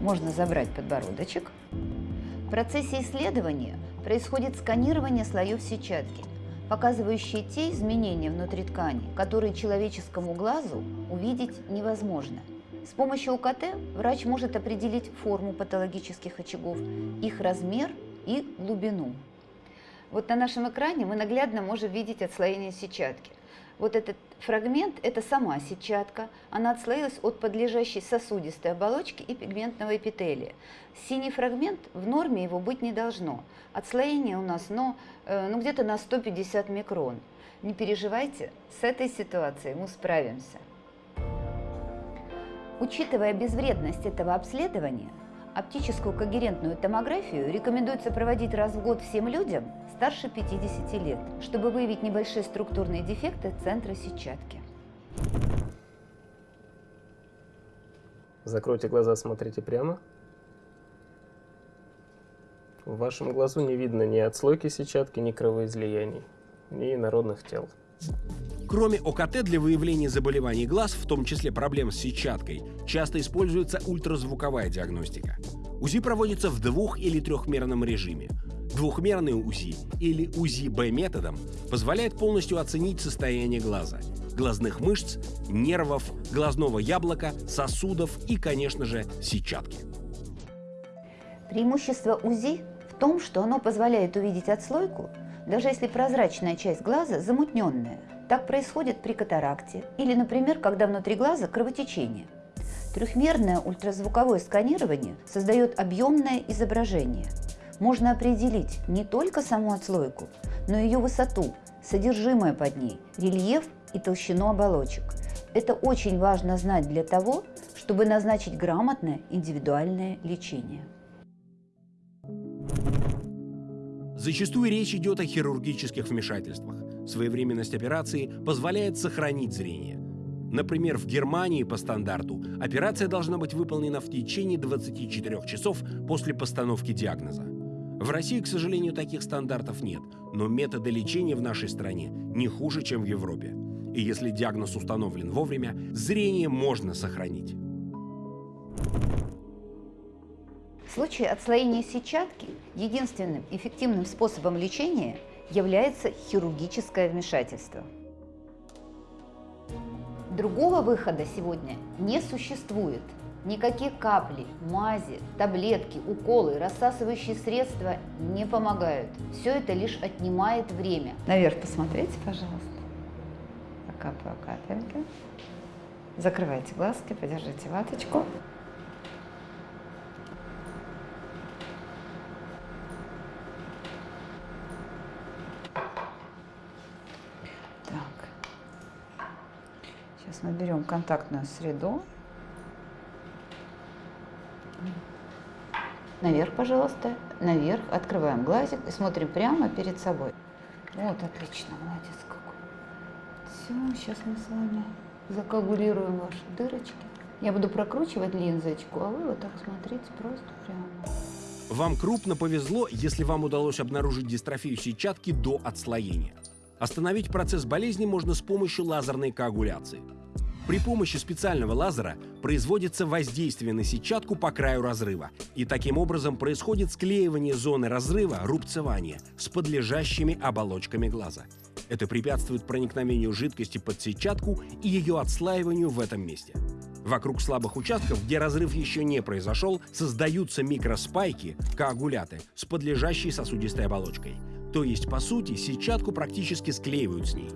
можно забрать подбородочек. В процессе исследования происходит сканирование слоев сетчатки, показывающие те изменения внутри ткани, которые человеческому глазу увидеть невозможно. С помощью УКТ врач может определить форму патологических очагов, их размер и глубину. Вот на нашем экране мы наглядно можем видеть отслоение сетчатки. Вот этот фрагмент – это сама сетчатка. Она отслоилась от подлежащей сосудистой оболочки и пигментного эпителия. Синий фрагмент, в норме его быть не должно. Отслоение у нас ну, э, ну, где-то на 150 микрон. Не переживайте, с этой ситуацией мы справимся. Учитывая безвредность этого обследования, оптическую когерентную томографию рекомендуется проводить раз в год всем людям старше 50 лет, чтобы выявить небольшие структурные дефекты центра сетчатки. Закройте глаза, смотрите прямо. В вашем глазу не видно ни отслойки сетчатки, ни кровоизлияний, ни народных тел. Кроме ОКТ для выявления заболеваний глаз, в том числе проблем с сетчаткой, часто используется ультразвуковая диагностика. УЗИ проводится в двух- или трехмерном режиме. Двухмерный УЗИ или УЗИ-Б методом позволяет полностью оценить состояние глаза, глазных мышц, нервов, глазного яблока, сосудов и, конечно же, сетчатки. Преимущество УЗИ в том, что оно позволяет увидеть отслойку, даже если прозрачная часть глаза замутненная. Так происходит при катаракте или, например, когда внутри глаза кровотечение. Трехмерное ультразвуковое сканирование создает объемное изображение. Можно определить не только саму отслойку, но и ее высоту, содержимое под ней, рельеф и толщину оболочек. Это очень важно знать для того, чтобы назначить грамотное индивидуальное лечение. Зачастую речь идет о хирургических вмешательствах. Своевременность операции позволяет сохранить зрение. Например, в Германии по стандарту операция должна быть выполнена в течение 24 часов после постановки диагноза. В России, к сожалению, таких стандартов нет, но методы лечения в нашей стране не хуже, чем в Европе. И если диагноз установлен вовремя, зрение можно сохранить. Случае отслоения сетчатки единственным эффективным способом лечения является хирургическое вмешательство. Другого выхода сегодня не существует. Никакие капли, мази, таблетки, уколы, рассасывающие средства не помогают. Все это лишь отнимает время. Наверх посмотрите, пожалуйста. Закапываю капельки. Закрывайте глазки, подержите ваточку. Сейчас мы берем контактную среду. Наверх, пожалуйста. Наверх. Открываем глазик и смотрим прямо перед собой. Вот, отлично. Молодец какой. Все, сейчас мы с вами закоагулируем ваши дырочки. Я буду прокручивать линзочку, а вы вот так смотрите просто прямо. Вам крупно повезло, если вам удалось обнаружить дистрофию сетчатки до отслоения. Остановить процесс болезни можно с помощью лазерной коагуляции. При помощи специального лазера производится воздействие на сетчатку по краю разрыва, и таким образом происходит склеивание зоны разрыва, рубцевание, с подлежащими оболочками глаза. Это препятствует проникновению жидкости под сетчатку и ее отслаиванию в этом месте. Вокруг слабых участков, где разрыв еще не произошел, создаются микроспайки, коагуляты, с подлежащей сосудистой оболочкой. То есть, по сути, сетчатку практически склеивают с ней.